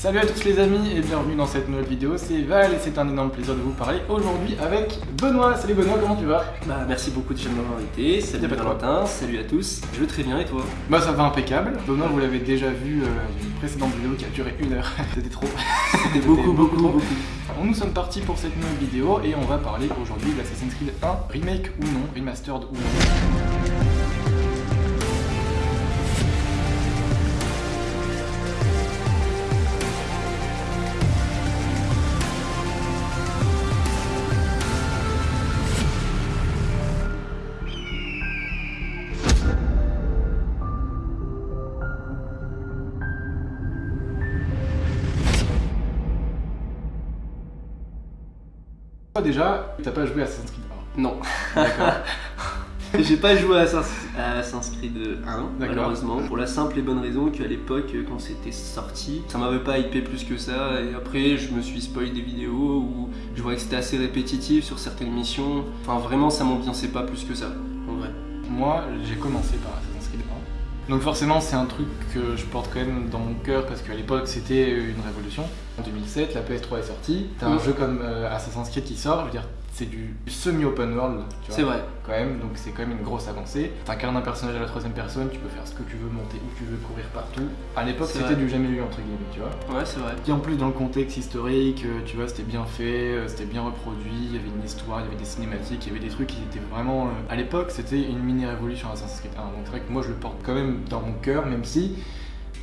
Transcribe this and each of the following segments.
Salut à tous les amis et bienvenue dans cette nouvelle vidéo, c'est Val et c'est un énorme plaisir de vous parler aujourd'hui avec Benoît. Salut Benoît, comment tu vas? Bah merci beaucoup de m'avoir invité, salut Valentin, salut à tous, je vais très bien et toi? Bah ça va impeccable, Benoît vous l'avez déjà vu, euh, une précédente vidéo qui a duré une heure, c'était trop. C'était beaucoup, beaucoup, beaucoup. Nous sommes partis pour cette nouvelle vidéo et on va parler aujourd'hui d'Assassin's Creed 1, remake ou non, remastered ou non. Toi déjà, t'as pas joué à Assassin's Creed 1 Non, D'accord. j'ai pas joué à Assassin's Creed 1 malheureusement, pour la simple et bonne raison qu'à l'époque quand c'était sorti, ça m'avait pas hypé plus que ça et après je me suis spoilé des vidéos où je voyais que c'était assez répétitif sur certaines missions, enfin vraiment ça m'ambiançait pas plus que ça, en vrai. Moi, j'ai commencé par Assassin's Creed 1. Donc forcément, c'est un truc que je porte quand même dans mon cœur parce qu'à l'époque, c'était une révolution. En 2007, la PS3 est sortie. T'as un jeu comme euh, Assassin's Creed qui sort, je veux dire, c'est du semi-open world, tu vois. C'est vrai. Quand même, donc c'est quand même une grosse avancée. T'incarnes un personnage à la troisième personne, tu peux faire ce que tu veux, monter où tu veux, courir partout. À l'époque, c'était du jamais vu, entre guillemets, tu vois. Ouais c'est vrai. Et en plus, dans le contexte historique, euh, tu vois, c'était bien fait, euh, c'était bien reproduit, il y avait une histoire, il y avait des cinématiques, il y avait des trucs qui étaient vraiment. euh, À l'époque, c'était une mini-révolution Assassin's Creed 1. Donc c'est vrai que moi, je le porte quand même dans mon cœur, même si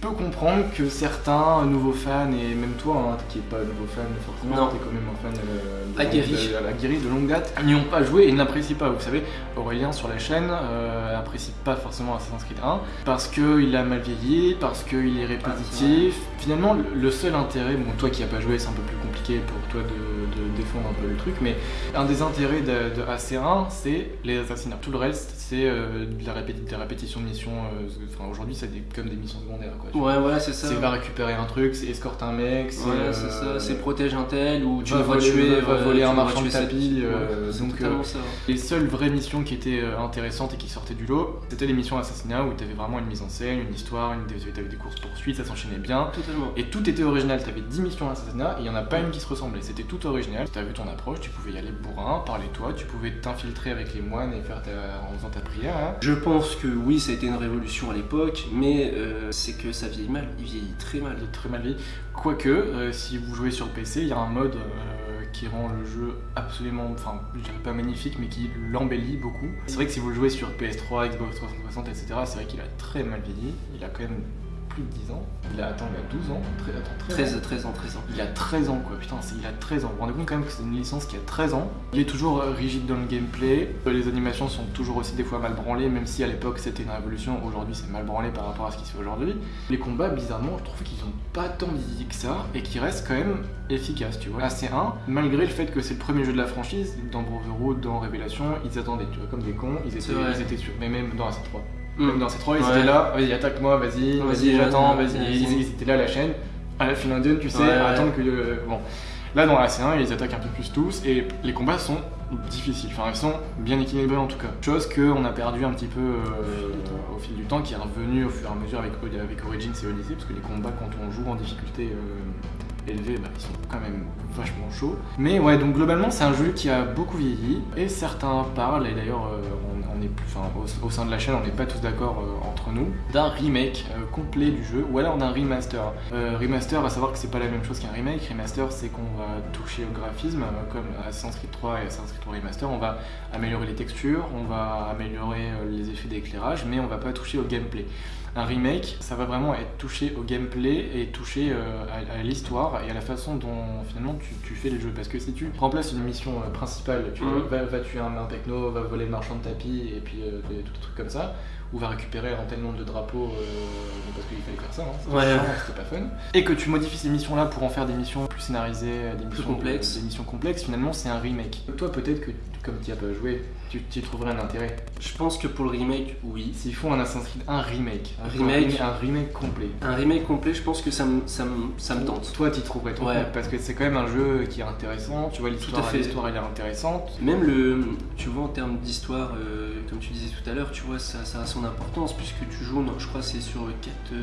peux comprendre que certains nouveaux fans, et même toi, hein, qui est pas nouveau fan forcément, t'es quand même un fan euh, de, Aguerri. de- longue date, n'y ont pas joué et n'apprécient pas. Vous savez, Aurélien sur la chaîne euh, apprécie pas forcément Assassin's Creed 1 parce qu'il a mal vieilli, parce qu'il est répétitif. Finalement, le- seul intérêt, bon, toi qui as pas joué, c'est un peu plus compliqué pour toi de, défendre un peu le truc, mais un des intérêts de, de AC1, c'est les assassinats. Tout le reste, c'est euh, de la répéti- des répétitions de missions. euh, enfin, aujourd'hui, c'est comme des missions secondaires. Quoi, tu vois. Ouais voilà c'est ça. C'est va récupérer un truc, c'est escorte un mec, c'est euh, c'est ça, c'est protège un tel ou tu va devras voler- tuer, va euh, voler tu un marchand de tapis, euh, donc, ça. Les seules vraies missions qui étaient intéressantes et qui sortaient du lot, c'était les missions assassinats où tu avais vraiment une mise en scène, une histoire, une... avais des courses poursuites, ça s'enchaînait bien. Totalement. Et tout était original, tu avais 10 missions assassinats et il n'y en a pas une qui se ressemblait. C'était tout original. Vu ton approche, tu pouvais y aller bourrin, parler toi, tu pouvais t'infiltrer avec les moines et faire ta... en faisant ta prière. hein. Je pense que oui, ça a été une révolution à l'époque, mais euh, c'est que ça vieillit mal. Il vieillit très mal. Il est très mal vieilli. Quoique, euh, si vous jouez sur PC, il y a un mode euh, qui rend le jeu absolument, enfin, je dirais pas magnifique, mais qui l'embellit beaucoup. C'est vrai que si vous le jouez sur PS3, Xbox 360, etc., c'est vrai qu'il a très mal vieilli. Il a quand même plus de 10 ans. Il a, attends, il a 12 ans. Très, attends, 13 ans. 13, 13 ans, 13 ans. Il a 13 ans quoi, putain, il a 13 ans. Vous vous rendez compte quand même que c'est une licence qui a 13 ans. Il est toujours euh, rigide dans le gameplay. Euh, Les animations sont toujours aussi des fois mal branlées, même si à l'époque c'était une révolution. Aujourd'hui c'est mal branlé par rapport à ce qui se fait aujourd'hui. Les combats, bizarrement, je trouve qu'ils ont pas tant vieilli que ça et qui restent quand même efficaces, tu vois. AC1, malgré le fait que c'est le premier jeu de la franchise, dans Brotherhood, dans Révélation, ils attendaient, tu vois, comme des cons, ils étaient, ils étaient sûrs. Mais même dans AC3. Mm. Même dans C3, ils Ouais. étaient là, vas-y, attaque-moi, vas-y, Vas-y, j'attends, vas-y. Ils, ils étaient là à la chaîne, à la Finlandienne, tu sais, Ouais, à attendre que. euh, bon. Là, dans la C1, ils attaquent un peu plus tous, et les combats sont difficiles. Enfin, ils sont bien équilibrés en tout cas. Chose qu'on a perdu un petit peu euh, au fil du temps, qui est revenu au fur et à mesure avec, avec Origins et Odyssey, parce que les combats, quand on joue en difficulté euh, élevée, bah, ils sont quand même vachement chauds. Mais ouais, donc globalement, c'est un jeu qui a beaucoup vieilli, et certains parlent, et d'ailleurs, euh, on, au, sein de la chaîne, on n'est pas tous d'accord euh, entre nous, d'un remake euh, complet du jeu, ou alors d'un remaster. Euh, remaster, à savoir que c'est pas la même chose qu'un remake. Remaster, c'est qu'on va toucher au graphisme, comme Assassin's Creed 3 et Assassin's Creed 3 Remaster. On va améliorer les textures, on va améliorer les effets d'éclairage, mais on va pas toucher au gameplay. Un remake, ça va vraiment être touché au gameplay et touché euh, à, à l'histoire et à la façon dont finalement tu, tu fais les jeux. Parce que si tu remplaces une mission euh, principale, tu Mhm. vas, va tuer un, un techno, va voler le marchand de tapis et puis euh, des- tout des trucs comme ça, ou va récupérer un tel nombre de drapeaux euh, parce qu'il fallait faire ça, hein, c'était Ouais. pas fun. Et que tu modifies ces missions-là pour en faire des missions plus scénarisées, des missions complexes. des missions complexes, finalement c'est un remake. Toi peut-être que comme tu as pas joué, tu tu y trouverais un intérêt. Je pense que pour le remake, oui. S'ils font un Assassin's Creed, un remake, Remake. un remake complet. Un remake complet, je pense que ça me, ça me, ça me tente. Toi, t'y trouverais ton Ouais. compte parce que c'est quand même un jeu qui est intéressant. Tu vois, l'histoire, Tout à fait. l'histoire, elle est intéressante. Même le, tu vois, en termes d'histoire, euh, comme tu disais tout à l'heure, tu vois, ça, ça a son importance puisque tu joues, je crois, c'est sur quatre,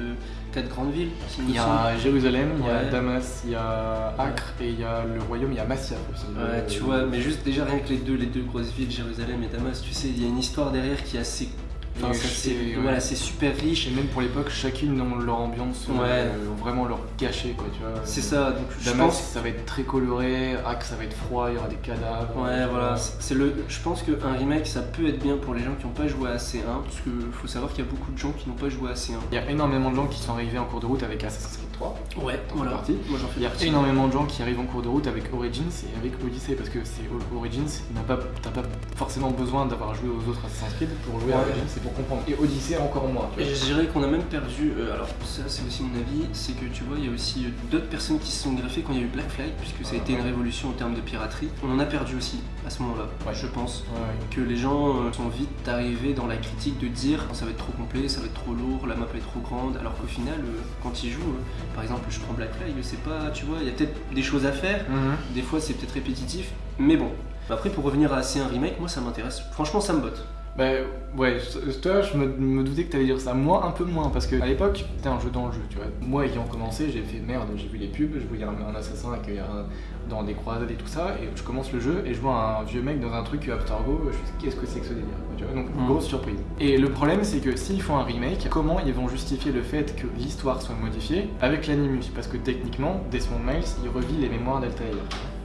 quatre grandes villes. Il y a Jérusalem, il y a Damas, il y a Acre et il y a le royaume, il y a Massia aussi. Ouais, tu vois, mais juste déjà rien que les deux, les deux grosses villes, Jérusalem et Damas, tu sais, il y a une histoire derrière qui est assez c'est voilà, super riche. Et même pour l'époque, chacune ont leur ambiance, ouais. euh, vraiment leur cachet, quoi, tu vois. C'est ça, donc je pense... ça va être très coloré, Axe ça va être froid, il y aura des cadavres. Ouais, voilà, c'est le... je pense qu'un remake, ça peut être bien pour les gens qui n'ont pas joué à C1, parce qu'il faut savoir qu'il y a beaucoup de gens qui n'ont pas joué à C1. Il y a énormément de gens qui sont arrivés en cours de route avec Assassin's Creed 3. Ouais, voilà. Partie. Moi j'en fais Il y a énormément de gens qui arrivent en cours de route avec Origins et avec Odyssey, parce que c'est Origins, t'as pas, pas forcément besoin d'avoir joué aux autres Assassin's Creed pour jouer à Origins, c'est pour comprendre. Et Odyssey, encore moins. Et je dirais qu'on a même perdu, euh, alors ça c'est aussi mon avis, c'est que tu vois, il y a aussi d'autres personnes qui se sont greffées quand il y a eu Black Flag, puisque ça a été une révolution en termes de piraterie. On en a perdu aussi à ce moment-là, je pense. Que les gens euh, sont vite arrivés dans la critique de dire ça va être trop complet, ça va être trop lourd, la map est trop grande, alors qu'au final, euh, quand ils jouent, par exemple, je prends Black Flag, c'est pas, tu vois, il y a peut-être des choses à faire, mhm. des fois c'est peut-être répétitif, mais bon. Après, pour revenir à C1 Remake, moi ça m'intéresse. Franchement, ça me botte. Bah ouais, toi je me, doutais que t'allais dire ça, moi un peu moins, parce que à l'époque c'était un jeu dans le jeu, tu vois. Moi ayant commencé, j'ai fait merde, j'ai vu les pubs, je voyais un, un assassin avec, dans des croisades et tout ça, et je commence le jeu et je vois un vieux mec dans un truc Aftergo, je me dis qu'est-ce que c'est que ce délire, tu vois. Donc mm. grosse surprise. Et le problème c'est que s'ils font un remake, comment ils vont justifier le fait que l'histoire soit modifiée avec l'animus Parce que techniquement, Desmond Miles il revit les mémoires d'Altair.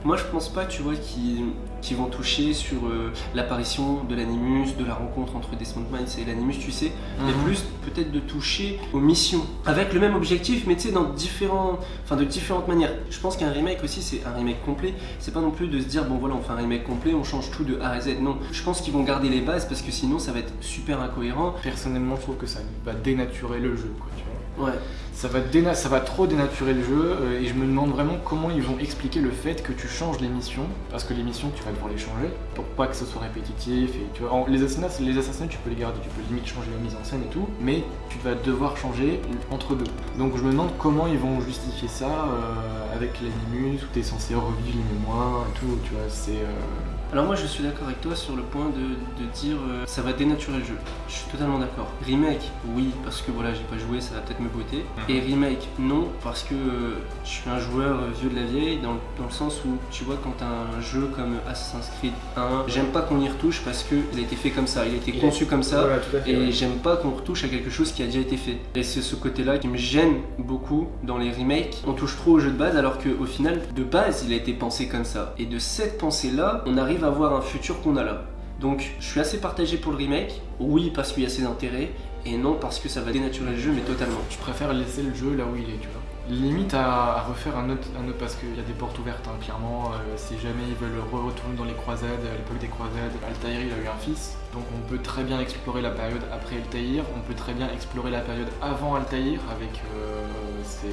Moi, je pense pas, tu vois, qu'ils vont toucher sur euh, l'apparition de l'animus, de la rencontre entre Desmond Miles et l'animus, tu sais, mais mhm. plus peut-être de toucher aux missions avec le même objectif, mais tu sais, dans différents, enfin, de différentes manières. Je pense qu'un remake aussi, c'est un remake complet. C'est pas non plus de se dire, bon voilà, on fait un remake complet, on change tout de A à Z. Non, je pense qu'ils vont garder les bases parce que sinon, ça va être super incohérent. Personnellement, je trouve que ça va dénaturer le jeu, quoi, tu vois. Ouais ça va, ça va trop dénaturer le jeu euh, et je me demande vraiment comment ils vont expliquer le fait que tu changes les missions parce que les missions tu vas devoir les changer pour pas que ce soit répétitif et tu vois, les assassinats les assassinats tu peux les garder tu peux limite changer la mise en scène et tout mais tu vas devoir changer entre deux donc je me demande comment ils vont justifier ça euh, avec l'animus où t'es censé revivre les mémoires et tout tu vois c'est euh, alors moi je suis d'accord avec toi sur le point de, dire euh, ça va dénaturer le jeu. Je suis totalement d'accord. Remake, oui, parce que voilà, j'ai pas joué, ça va peut-être me botter. Et remake, non, parce que euh, je suis un joueur euh, vieux de la vieille, dans, le sens où tu vois quand un jeu comme Assassin's Creed 1, j'aime pas qu'on y retouche parce qu'il a été fait comme ça, il a été conçu comme ça, et j'aime pas qu'on retouche à quelque chose qui a déjà été fait. Et c'est ce côté-là qui me gêne beaucoup dans les remakes. On touche trop au jeu de base alors qu'au final, de base, il a été pensé comme ça. Et de cette pensée-là, on arrive à voir un futur qu'on a là. Donc je suis assez partagé pour le remake, oui parce qu'il y a ses intérêts, et non parce que ça va dénaturer le jeu, mais totalement. Je préfère laisser le jeu là où il est, tu vois. Limite à, refaire un autre, parce qu'il y a des portes ouvertes, hein, clairement. Euh, si jamais ils veulent retourner dans les croisades, à l'époque des croisades, Altair il a eu un fils, donc on peut très bien explorer la période après Altaïr, on peut très bien explorer la période avant Altaïr avec euh, ses,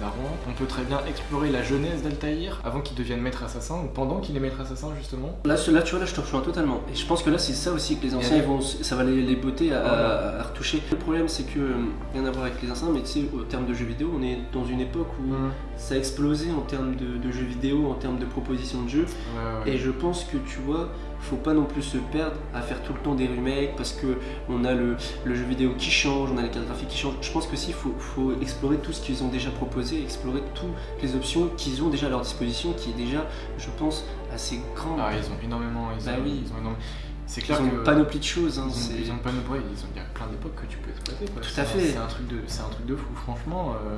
darons. On peut très bien explorer la jeunesse d'Altaïr avant qu'il devienne maître assassin ou pendant qu'il est maître assassin justement. Là, là tu vois, là je te rejoins totalement. Et je pense que là c'est ça aussi que les anciens vont, ça va les, les botter à, retoucher. Le problème c'est que, rien à voir avec les anciens, mais tu sais, au terme de jeux vidéo, on est dans une époque où ça a explosé en termes de, jeux vidéo, en termes de propositions de jeux. Et je pense que tu vois, faut pas non plus se perdre à faire tout le temps des remakes parce que on a le, jeu vidéo qui change, on a les cartes graphiques qui changent. Je pense que si faut, faut explorer tout ce qu'ils ont déjà proposé, explorer toutes les options qu'ils ont déjà à leur disposition, qui est déjà, je pense, assez grand. Ah, ils ont énormément, ils, bah ont, oui. ils ont énormément. C'est clair ils ont une panoplie de choses. Hein, ils, ont, une panoplie, ils ont, il y a plein d'époques que tu peux exploiter. Tout à fait. C'est un, truc de, un truc de fou. Franchement, euh,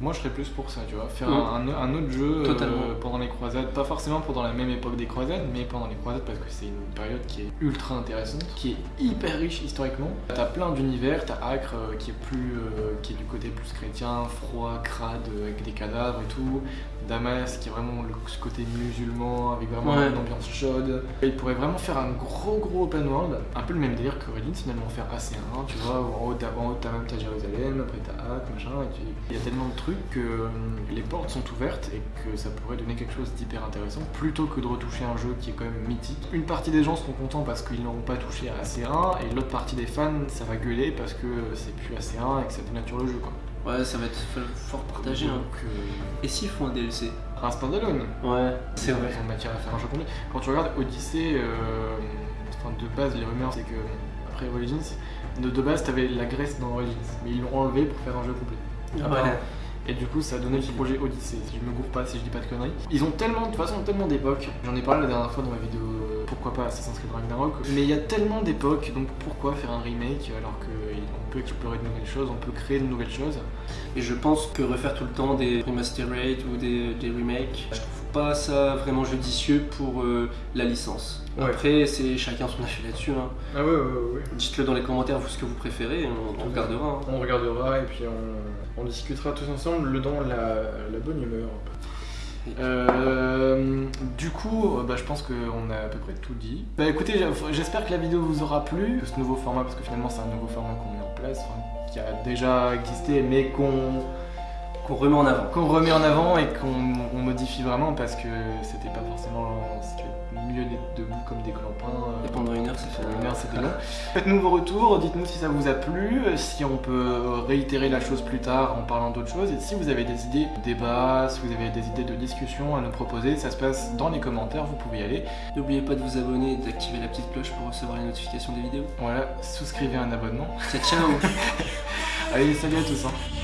moi je serais plus pour ça, tu vois. Faire un, un, autre jeu euh, pendant les croisades, pas forcément pendant la même époque des croisades, mais pendant les croisades parce que c'est une période qui est ultra intéressante, qui est hyper riche historiquement. T'as plein d'univers, t'as Acre euh, qui est plus, qui est du côté plus chrétien, froid, crade, avec des cadavres et tout. Damas qui est vraiment le, ce côté musulman avec vraiment une ambiance chaude. il pourrait vraiment faire un gros gros open world, un peu le même délire que Reddit finalement faire AC1, tu vois, en haut t'as même t'as Jérusalem, après t'as Hack, machin, et il y a tellement de trucs que euh, les portes sont ouvertes et que ça pourrait donner quelque chose d'hyper intéressant plutôt que de retoucher un jeu qui est quand même mythique. Une partie des gens seront contents parce qu'ils n'auront pas touché à AC1 et l'autre partie des fans ça va gueuler parce que c'est plus AC1 et que ça dénature le jeu quoi. Ouais, ça va être fort partagé. Hein. Euh, Et s'ils font un DLC Un standalone Ouais, c'est vrai. Ont matière à faire un jeu complet. Quand tu regardes Odyssey, euh, de base, les rumeurs, c'est que après Origins. De, de base, t'avais la Grèce dans Origins, mais ils l'ont enlevé pour faire un jeu complet. Ah bah, Et du coup, ça a donné le projet Odyssey, si je me gourre pas, si je dis pas de conneries. Ils ont tellement, de toute façon, tellement d'époques. J'en ai parlé la dernière fois dans ma vidéo euh, Pourquoi pas Assassin's Creed Ragnarok. Mais il y a tellement d'époques, donc pourquoi faire un remake alors qu'on peut explorer de nouvelles choses, on peut créer de nouvelles choses Et je pense que refaire tout le temps des remasterate ou des, des remakes, je trouve pas ça vraiment judicieux pour euh, la licence. Ouais. Après, c'est chacun son avis là-dessus. hein. Ah ouais, ouais, ouais. Dites-le dans les commentaires, vous, ce que vous préférez, on, on regardera. hein. On regardera et puis on, on discutera tous ensemble dans la, la bonne humeur. Euh, du coup, bah, je pense qu'on a à peu près tout dit. Bah écoutez, j'espère que la vidéo vous aura plu, ce nouveau format, parce que finalement c'est un nouveau format qu'on met en place, qui a déjà existé, mais qu'on Qu'on remet en avant. qu'on remet en avant et qu'on on modifie vraiment parce que c'était pas forcément mieux d'être debout comme des clampins. Et euh, pendant une heure, fait une heure, c'était long. Faites-nous vos retours, dites-nous si ça vous a plu, si on peut réitérer la chose plus tard en parlant d'autres choses, et si vous avez des idées de débat, si vous avez des idées de discussion à nous proposer, ça se passe dans les commentaires, vous pouvez y aller. N'oubliez pas de vous abonner et d'activer la petite cloche pour recevoir les notifications des vidéos. Voilà, souscrivez un abonnement. Ciao, ciao Allez, salut à tous. hein.